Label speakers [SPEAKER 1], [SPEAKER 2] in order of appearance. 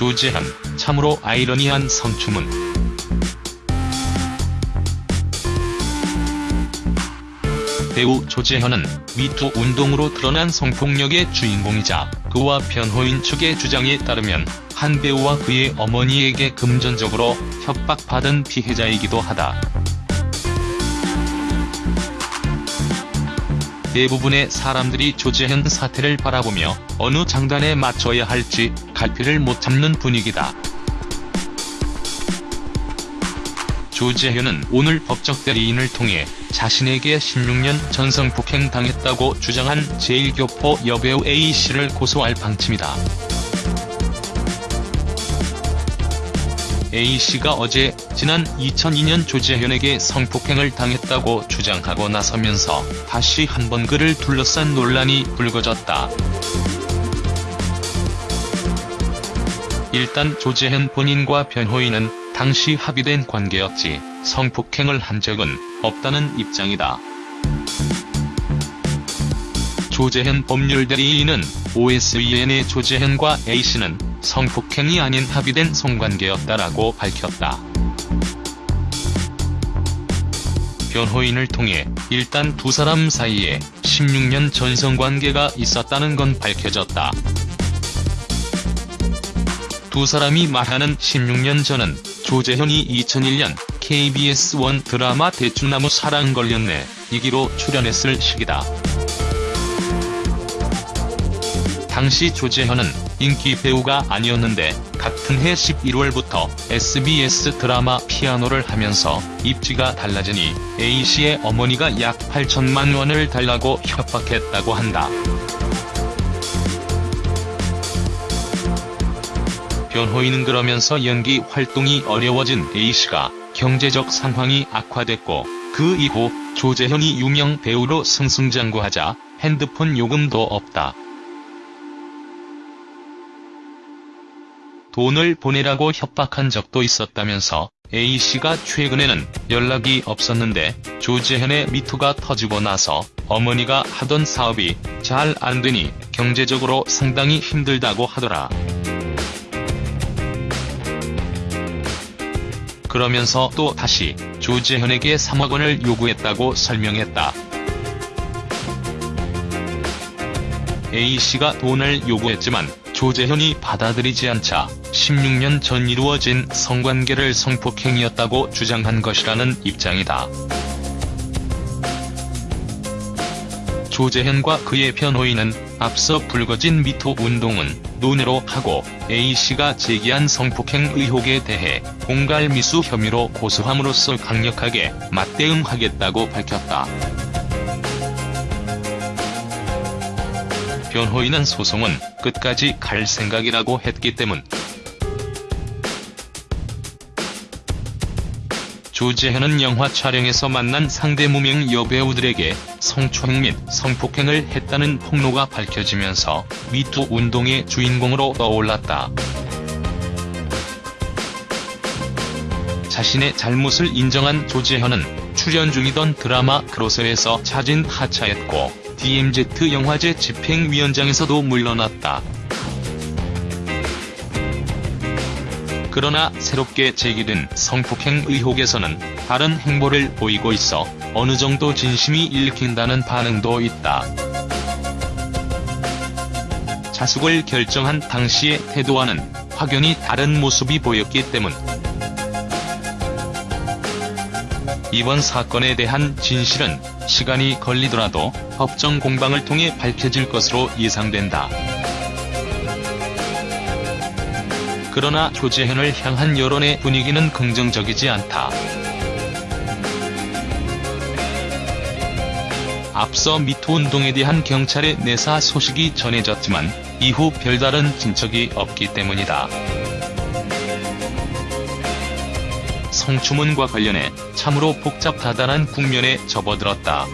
[SPEAKER 1] 조재현, 참으로 아이러니한 성추문. 배우 조재현은 미투 운동으로 드러난 성폭력의 주인공이자 그와 변호인 측의 주장에 따르면 한 배우와 그의 어머니에게 금전적으로 협박받은 피해자이기도 하다. 대부분의 사람들이 조재현 사태를 바라보며 어느 장단에 맞춰야 할지 갈피를 못 잡는 분위기다. 조재현은 오늘 법적 대리인을 통해 자신에게 16년 전성폭행 당했다고 주장한 제1교포 여배우 A씨를 고소할 방침이다. A씨가 어제 지난 2002년 조재현에게 성폭행을 당했다고 주장하고 나서면서 다시 한번 그를 둘러싼 논란이 불거졌다. 일단 조재현 본인과 변호인은 당시 합의된 관계였지 성폭행을 한 적은 없다는 입장이다. 조재현 법률대리인은 OSEN의 조재현과 A씨는 성폭행이 아닌 합의된 성관계였다라고 밝혔다. 변호인을 통해 일단 두 사람 사이에 16년 전 성관계가 있었다는 건 밝혀졌다. 두 사람이 말하는 16년 전은 조재현이 2001년 KBS 원 드라마 대추나무 사랑 걸렸네 이기로 출연했을 시기다. 당시 조재현은 인기 배우가 아니었는데 같은 해 11월부터 SBS 드라마 피아노를 하면서 입지가 달라지니 A씨의 어머니가 약 8천만 원을 달라고 협박했다고 한다. 변호인은 그러면서 연기 활동이 어려워진 A씨가 경제적 상황이 악화됐고 그 이후 조재현이 유명 배우로 승승장구하자 핸드폰 요금도 없다. 돈을 보내라고 협박한 적도 있었다면서 A씨가 최근에는 연락이 없었는데 조재현의 미투가 터지고 나서 어머니가 하던 사업이 잘 안되니 경제적으로 상당히 힘들다고 하더라. 그러면서 또 다시 조재현에게 3억 원을 요구했다고 설명했다. A씨가 돈을 요구했지만 조재현이 받아들이지 않자 16년 전 이루어진 성관계를 성폭행이었다고 주장한 것이라는 입장이다. 조재현과 그의 변호인은 앞서 불거진 미투 운동은 논외로 하고 A씨가 제기한 성폭행 의혹에 대해 공갈미수 혐의로 고소함으로써 강력하게 맞대응하겠다고 밝혔다. 변호인은 소송은 끝까지 갈 생각이라고 했기 때문 조재현은 영화 촬영에서 만난 상대 무명 여배우들에게 성추행 및 성폭행을 했다는 폭로가 밝혀지면서 미투 운동의 주인공으로 떠올랐다. 자신의 잘못을 인정한 조재현은 출연 중이던 드라마 크로스에서 자진 하차했고 DMZ 영화제 집행위원장에서도 물러났다. 그러나 새롭게 제기된 성폭행 의혹에서는 다른 행보를 보이고 있어 어느 정도 진심이 읽힌다는 반응도 있다. 자숙을 결정한 당시의 태도와는 확연히 다른 모습이 보였기 때문 이번 사건에 대한 진실은 시간이 걸리더라도 법정 공방을 통해 밝혀질 것으로 예상된다. 그러나 조재현을 향한 여론의 분위기는 긍정적이지 않다. 앞서 미투 운동에 대한 경찰의 내사 소식이 전해졌지만 이후 별다른 진척이 없기 때문이다. 유통 주문과 관련해 참으로 복잡다단한 국면에 접어들었다.